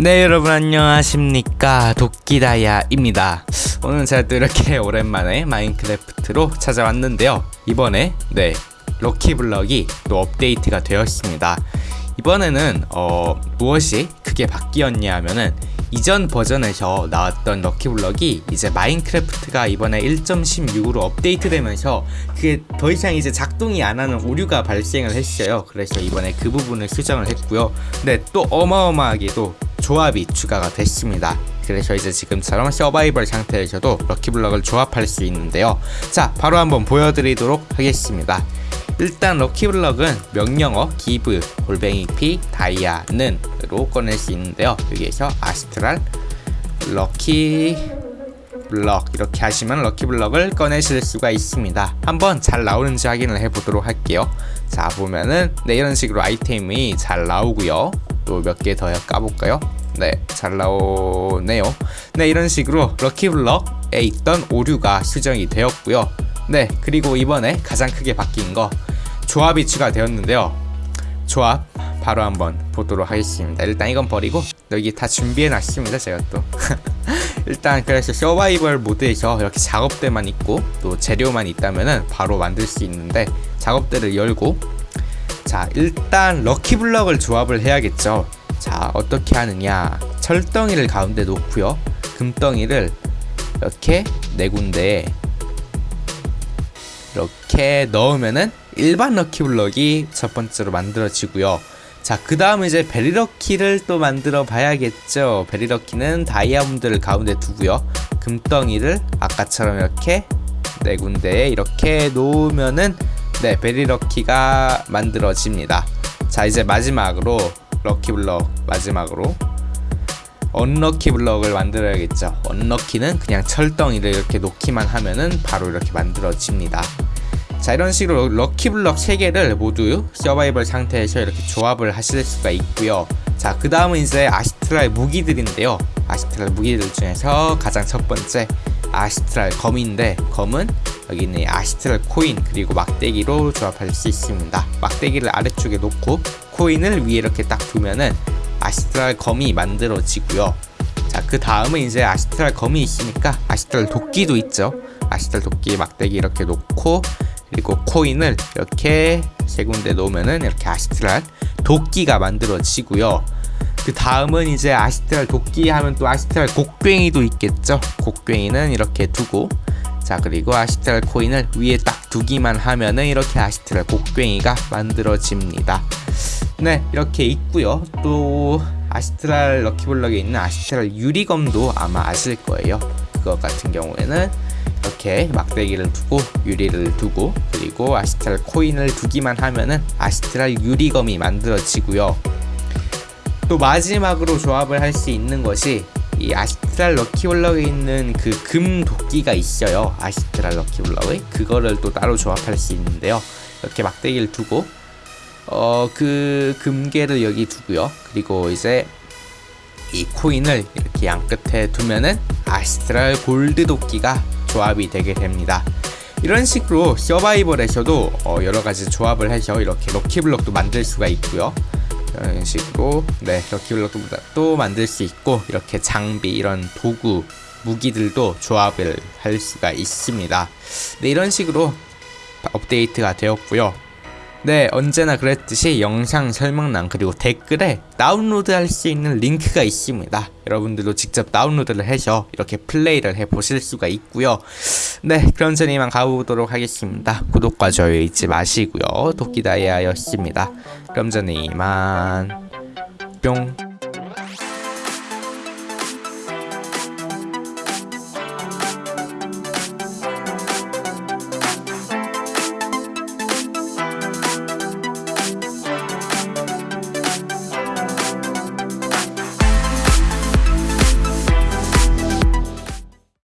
네 여러분 안녕하십니까? 도끼다야입니다. 오늘 제가 또 이렇게 오랜만에 마인크래프트로 찾아왔는데요. 이번에 네 럭키블럭이 또 업데이트가 되었습니다. 이번에는 어 무엇이 크게 바뀌었냐 하면은 이전 버전에서 나왔던 럭키블럭이 이제 마인크래프트가 이번에 1.16으로 업데이트되면서 그게 더 이상 이제 작동이 안 하는 오류가 발생을 했어요. 그래서 이번에 그 부분을 수정을 했고요. 근데 또 어마어마하게도 조합이 추가가 됐습니다. 그래서 이제 지금처럼 서바이벌 상태에서도 럭키블럭을 조합할 수 있는데요. 자 바로 한번 보여드리도록 하겠습니다. 일단 럭키블럭은 명령어 give 골뱅이 p 다이아는으로 꺼낼 수 있는데요. 여기에서 아스트랄 럭키 블럭 이렇게 하시면 럭키블럭을 꺼내실 수가 있습니다. 한번 잘 나오는지 확인을 해보도록 할게요. 자 보면은 네 이런 식으로 아이템이 잘 나오고요 또 몇 개 더 까볼까요 네, 잘 나오네요. 네, 이런 식으로 럭키블럭에 있던 오류가 수정이 되었고요. 네, 그리고 이번에 가장 크게 바뀐 거 조합이 추가되었는데요. 조합 바로 한번 보도록 하겠습니다. 일단 이건 버리고 여기 다 준비해 놨습니다. 제가 또 일단 그래서 서바이벌 모드에서 이렇게 작업대만 있고 또 재료만 있다면은 바로 만들 수 있는데 작업대를 열고 자 일단 럭키블럭을 조합을 해야겠죠. 자 어떻게 하느냐. 철덩이를 가운데 놓고요. 금덩이를 이렇게 네 군데에 이렇게 넣으면은 일반 럭키블럭이 첫 번째로 만들어지고요. 자 그 다음 이제 베리럭키를 또 만들어 봐야겠죠. 베리럭키는 다이아몬드를 가운데 두고요. 금덩이를 아까처럼 이렇게 네 군데에 이렇게 놓으면은 네 베리럭키가 만들어집니다. 자 이제 마지막으로 럭키 블럭 마지막으로 언럭키 블럭을 만들어야겠죠. 언럭키는 그냥 철덩이를 이렇게 놓기만 하면은 바로 이렇게 만들어집니다. 자 이런 식으로 럭키 블럭 3개를 모두 서바이벌 상태에서 이렇게 조합을 하실 수가 있고요. 자 그 다음은 이제 아시트랄 무기들인데요. 아시트랄 무기들 중에서 가장 첫 번째 아시트랄 검인데 검은 여기 있는 아시트랄 코인 그리고 막대기로 조합할 수 있습니다. 막대기를 아래쪽에 놓고 코인을 위에 이렇게 딱 두면은 아시트랄 검이 만들어지고요. 자 그 다음은 이제 아시트랄 검이 있으니까 아시트랄 도끼도 있죠. 아시트랄 도끼 막대기 이렇게 놓고 그리고 코인을 이렇게 세 군데 놓으면은 이렇게 아시트랄 도끼가 만들어지고요 그 다음은 이제 아시트랄 도끼 하면 또 아시트랄 곡괭이도 있겠죠? 곡괭이는 이렇게 두고 자 그리고 아시트랄 코인을 위에 딱 두기만 하면은 이렇게 아시트랄 곡괭이가 만들어집니다. 네 이렇게 있고요. 또 아시트랄 럭키블럭에 있는 아시트랄 유리검도 아마 아실 거예요. 그것 같은 경우에는 이렇게 막대기를 두고 유리를 두고 그리고 아시트랄 코인을 두기만 하면은 아시트랄 유리검이 만들어지고요 또 마지막으로 조합을 할 수 있는 것이 이 아시트랄 럭키블럭에 있는 그 금 도끼가 있어요 아시트랄 럭키블럭의 그거를 또 따로 조합할 수 있는데요 이렇게 막대기를 두고 어, 그 금괴를 여기 두고요. 그리고 이제 이 코인을 이렇게 양 끝에 두면은 아스트랄 골드 도끼가 조합이 되게 됩니다. 이런 식으로 서바이벌에서도 어, 여러가지 조합을 해서 이렇게 럭키블럭도 만들 수가 있고요. 이런 식으로 네 럭키블럭도 또 만들 수 있고 이렇게 장비 이런 도구 무기들도 조합을 할 수가 있습니다. 네 이런 식으로 업데이트가 되었고요. 네 언제나 그랬듯이 영상 설명란 그리고 댓글에 다운로드 할 수 있는 링크가 있습니다. 여러분들도 직접 다운로드를 해서 이렇게 플레이를 해 보실 수가 있고요. 네 그럼 전 이만 가보도록 하겠습니다. 구독과 좋아요 잊지 마시고요. 도끼다이아였습니다. 그럼 전 이만 뿅